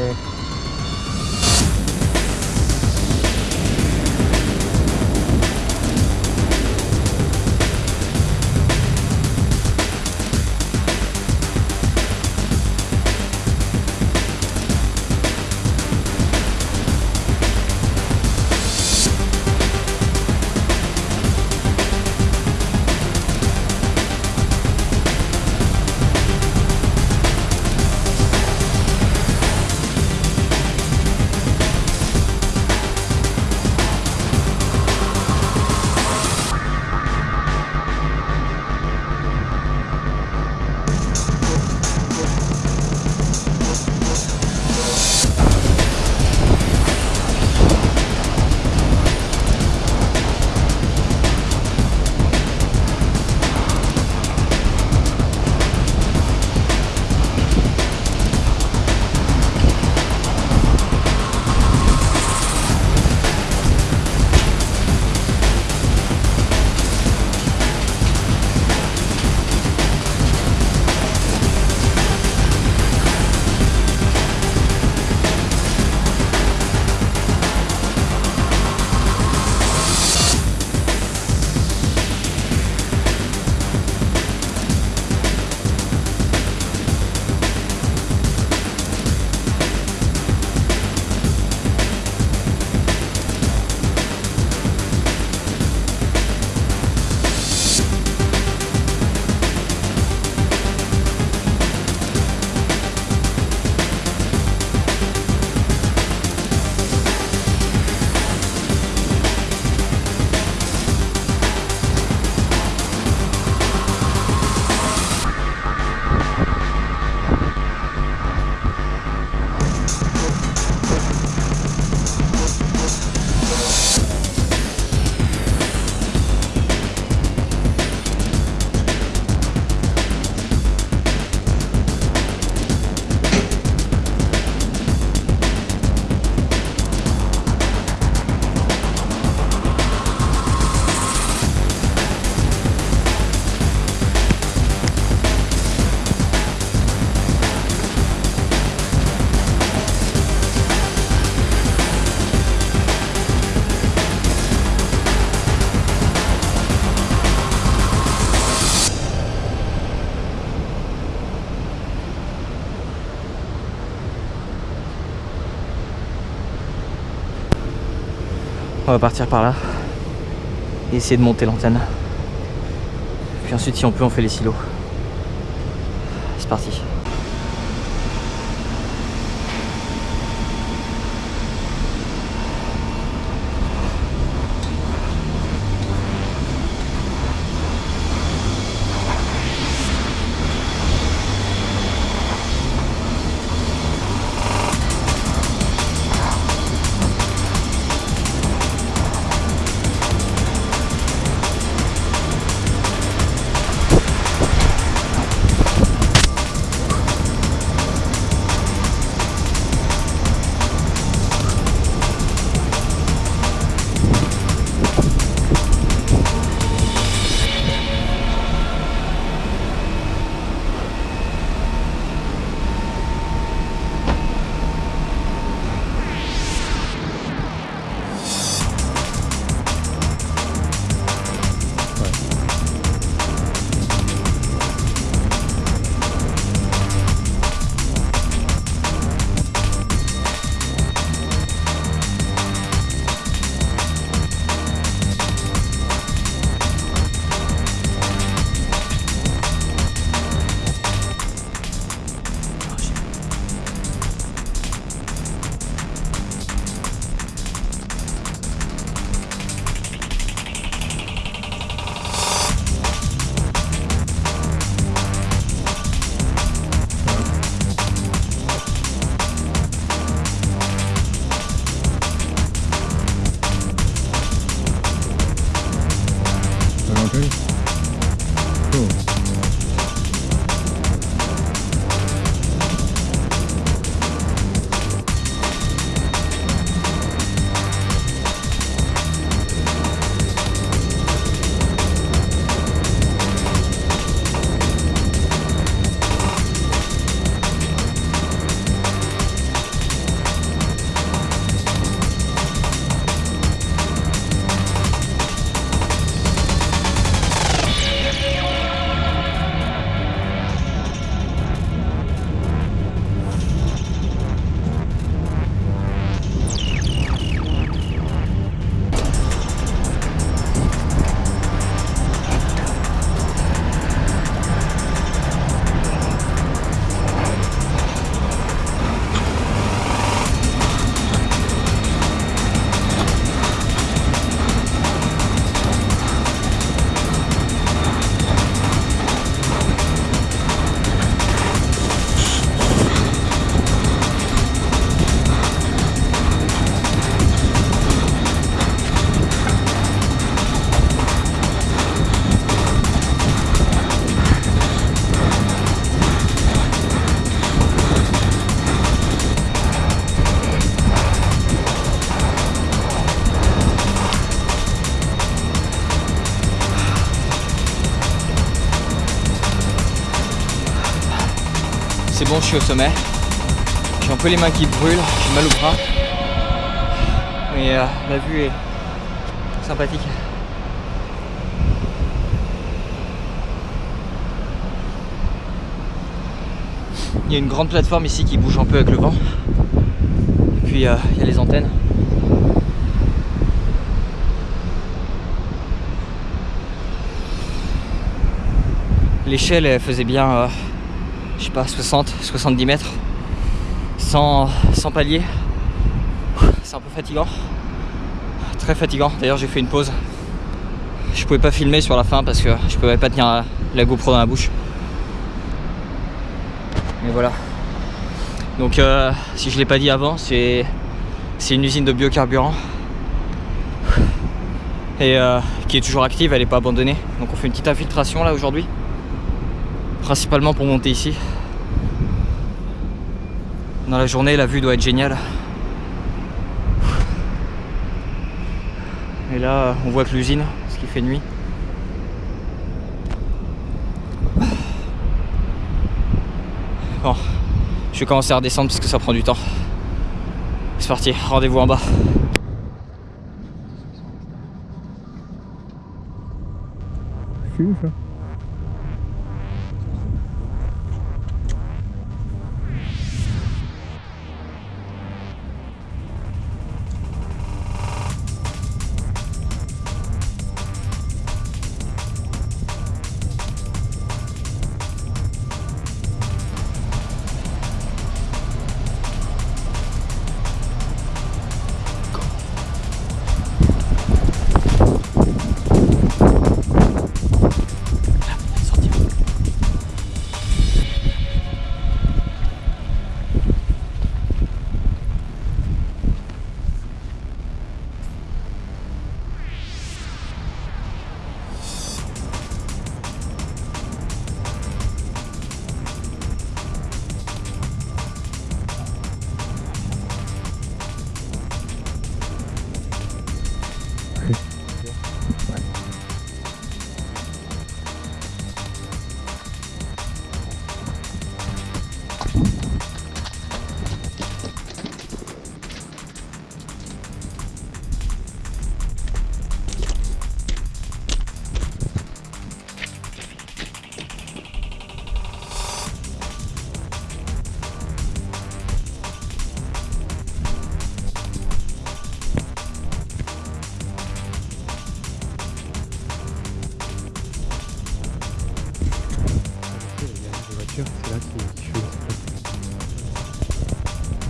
there. On va partir par là. Et essayer de monter l'antenne. Puis ensuite, si on peut, on fait les silos. C'est parti. C'est bon, je suis au sommet. J'ai un peu les mains qui brûlent, j'ai mal au bras. Mais euh, la vue est sympathique. Il y a une grande plateforme ici qui bouge un peu avec le vent. Et puis euh, il y a les antennes. L'échelle elle faisait bien, euh, je sais pas, 60, 70 mètres. Sans, sans palier. C'est un peu fatigant. Très fatigant. D'ailleurs j'ai fait une pause. Je pouvais pas filmer sur la fin parce que je pouvais pas tenir la, GoPro dans la bouche. Mais voilà. Donc euh, si je l'ai pas dit avant, c'est c'est une usine de biocarburant et euh, qui est toujours active, elle n'est pas abandonnée. Donc on fait une petite infiltration là aujourd'hui, principalement pour monter ici. Dans la journée, la vue doit être géniale. Et là, on voit que l'usine, ce qui fait nuit. Bon, je vais commencer à redescendre parce que ça prend du temps. C'est parti, rendez-vous en bas. C'est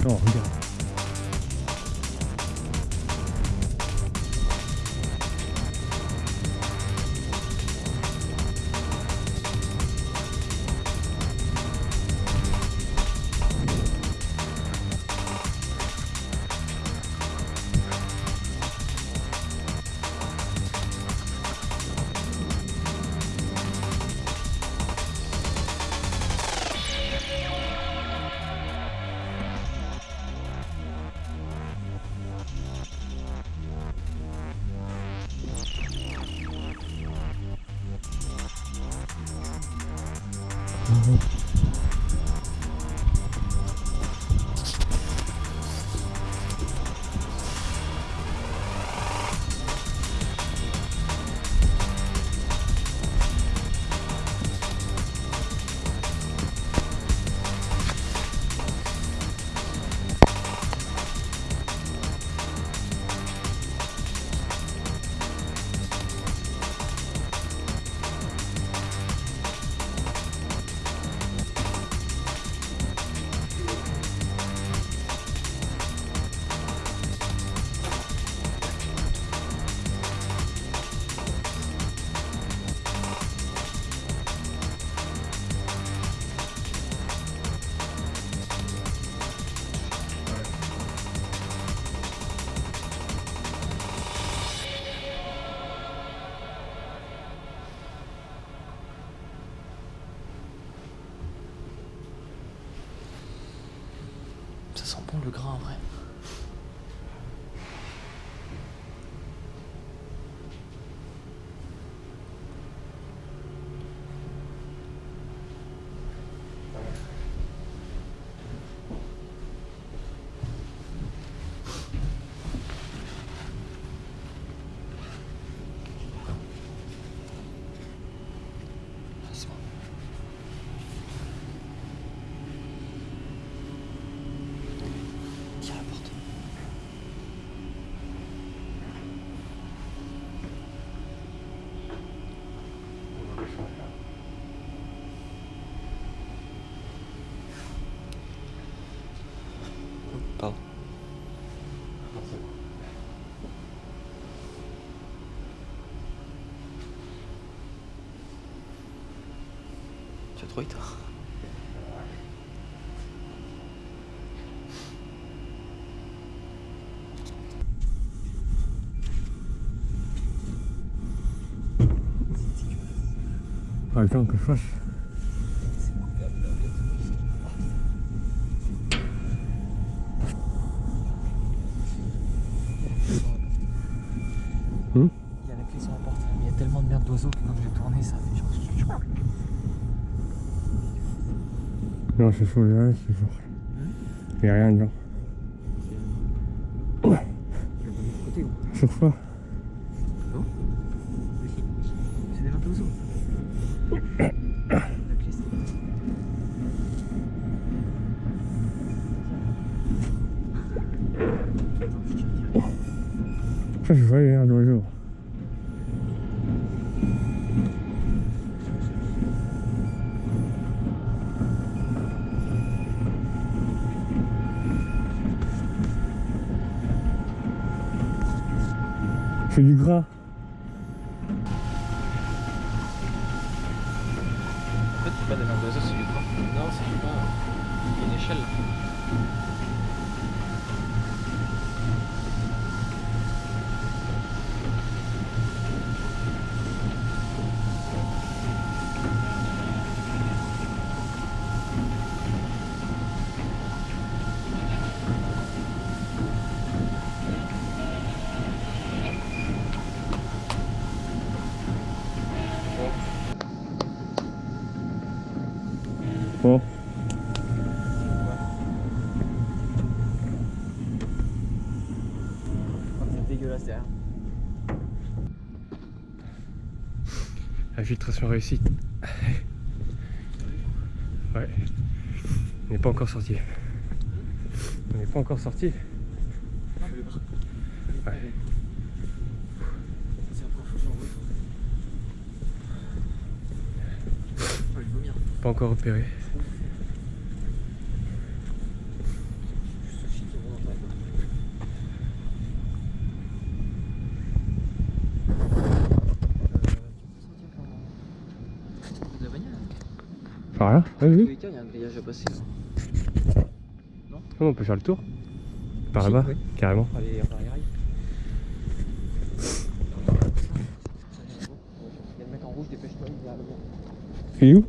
Non, regarde. groupe. Ça sent bon le grain en vrai. Ah, c'est bon. Tiens la porte. Pardon. Tu as trop vite. Pas le temps que je fasse. Hmm Il y a la clé sur la porte, mais il y a tellement de merde d'oiseaux que quand je vais tourner, ça fait genre. Non, c'est faux, là, c'est faux. Il n'y a rien dedans. C'est du gras. Infiltration réussie. Ouais. On n'est pas encore sorti. On n'est pas encore sorti. Ouais. Pas encore repéré. Sushi qui roule en tête. De la bagnole Par là Oui, oui. les cas, il y a un grillage à passer. Non, on peut faire le tour. Par là-bas, oui. carrément. Allez, on va y arriver. Il y a